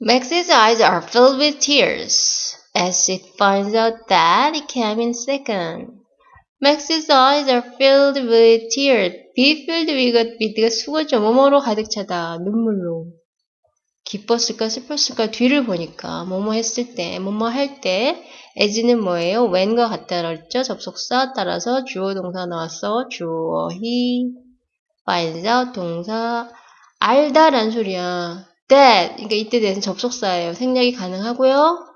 Max's eyes are filled with tears as it finds out that he came in second. Max's eyes are filled with tears. be filled with, with가 수고죠. 뭐뭐로 가득 차다. 눈물로. 기뻤을까 슬펐을까 뒤를 보니까 뭐뭐 했을 때 뭐뭐 할 때 as는 뭐예요? when과 같다 그랬죠? 접속사 따라서 주어 동사 나왔어. 주어 he finds out 동사 알다란 소리야. That 그러니까 이때 대해서 접속사예요. 생략이 가능하고요.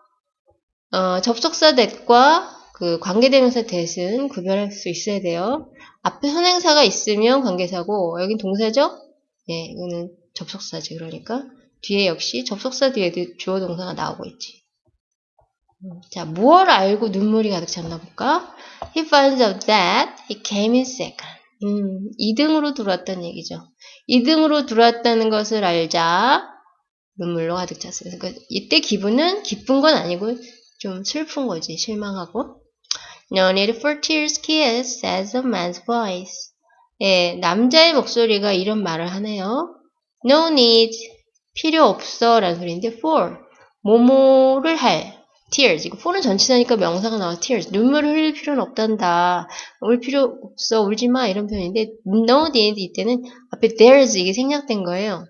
어, 접속사 that과 그 관계대명사 that은 구별할 수 있어야 돼요. 앞에 선행사가 있으면 관계사고 여긴 동사죠? 예, 이거는 접속사지 그러니까 뒤에 역시 접속사 뒤에 주어 동사가 나오고 있지. 자, 무엇을 알고 눈물이 가득 찼나 볼까? He finds out that he came in second. 음, 2등으로 들어왔다는 얘기죠. 2등으로 들어왔다는 것을 알자 눈물로 가득 찼어요. 그러니까 이때 기분은 기쁜 건 아니고 좀 슬픈 거지, 실망하고. No need for tears, kiss, says a man's voice. 예, 남자의 목소리가 이런 말을 하네요. No need, 필요 없어 라는 소리인데 for, 뭐뭐를 할, tears. 이거 for는 전치사니까 명사가 나와 tears. 눈물을 흘릴 필요는 없단다. 울 필요 없어, 울지 마 이런 표현인데 no need 이때는 앞에 there's 이게 생략된 거예요.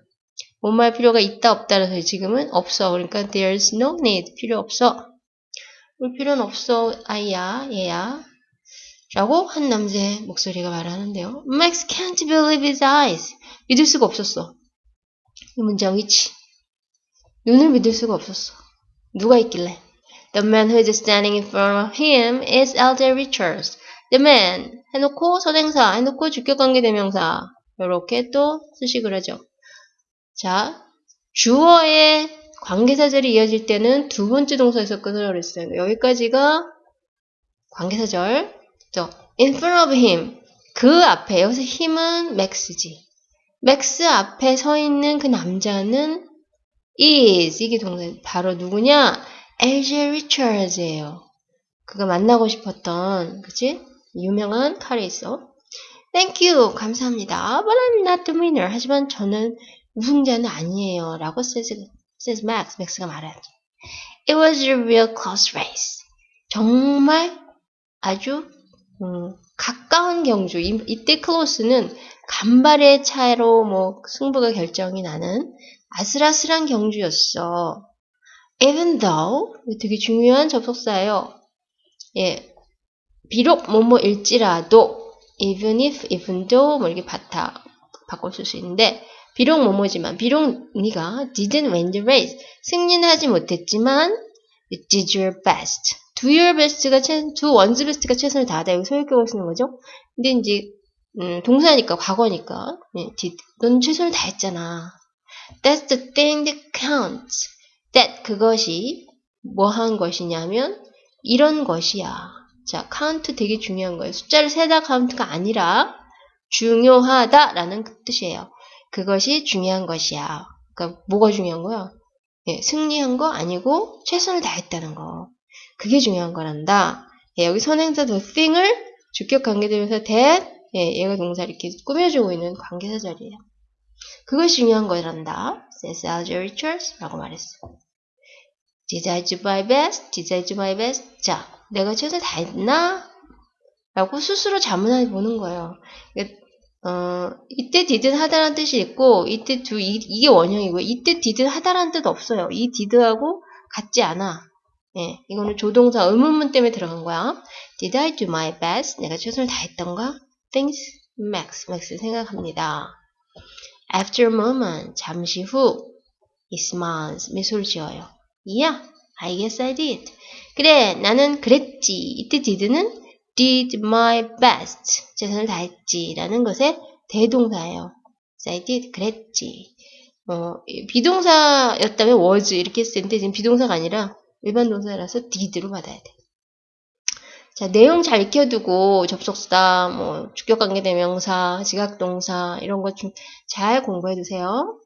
할 필요가 있다 없다라서 지금은 없어. 그러니까 there's no need 필요 없어. 울 필요는 없어 아이야 얘야 라고 한 남자의 목소리가 말하는데요. Max can't believe his eyes. 믿을 수가 없었어. 이 문장이지. 눈을 믿을 수가 없었어. 누가 있길래? The man who is standing in front of him is Elder Richards. The man 해놓고 선행사 해놓고 주격관계대명사 이렇게 또 수식을 하죠. 자, 주어의 관계사절이 이어질 때는 두 번째 동사에서 끊으라고 그랬어요. 여기까지가 관계사절. 저, in front of him. 그 앞에, 여기서 힘은 max지. max 앞에 서 있는 그 남자는 is. 이게 동사, 바로 누구냐? LJ 리처즈예요. 그가 만나고 싶었던, 그치? 유명한 칼이 있어. Thank you. 감사합니다. But I'm not the winner. 하지만 저는 우승자는 아니에요. 라고 says, says Max. Max가 말하죠. It was a real close race. 정말 아주 음, 가까운 경주. 이, 이때 close는 간발의 차로 뭐 승부가 결정이 나는 아슬아슬한 경주였어. Even though 되게 중요한 접속사예요. 예, 비록 뭐뭐일지라도 even if, even though 뭐 이렇게 바타 바꿔 쓸 수 있는데 비록 뭐뭐지만 비록 네가 didn't win the race. 승리는 하지 못했지만 you did your best. Do your best가 최, do one's best가 최선을 다하다. 여기 소유격을 쓰는 거죠? 근데 이제 음, 동사니까 과거니까 네, did, 넌 최선을 다했잖아. That's the thing that counts. That 그것이 뭐 한 것이냐면 이런 것이야. 자 count 되게 중요한 거예요. 숫자를 세다 count가 아니라 중요하다라는 그 뜻이에요 그것이 중요한 것이야. 그러니까 뭐가 중요한 거야? 예, 승리한 거 아니고 최선을 다했다는 거. 그게 중요한 거란다. 예, 여기 선행사 the thing을 주격 관계되면서 that 예, 얘가 동사 이렇게 꾸며주고 있는 관계사 자리예요. 그것이 중요한 거란다. says Alger Richards 라고 말했어. Did I do my best? Did I do my best? 자, 내가 최선을 다했나? 라고 스스로 자문해 보는 거예요. 어, 이때 didn't 하다라는 뜻이 있고 이때 두 이, 게 원형이고 이때 didn't 하다라는 뜻 없어요. 이 did하고 같지 않아. 예, 이거는 조동사 의문문 때문에 들어간 거야. Did I do my best? 내가 최선을 다했던가? Thanks, Max. Max 생각합니다. After a moment, 잠시 후, he smiles. 미소를 지어요. Yeah, I guess I did. 그래, 나는 그랬지. 이때 did는 did my best. 최선을 다했지. 라는 것의 대동사예요. I did. 그랬지. 어, 비동사였다면 was 이렇게 텐데 지금 비동사가 아니라 일반 동사라서 did로 받아야 돼. 자, 내용 잘 익혀두고 접속사, 뭐 주격관계대명사, 지각동사 이런 것 좀 잘 공부해 두세요.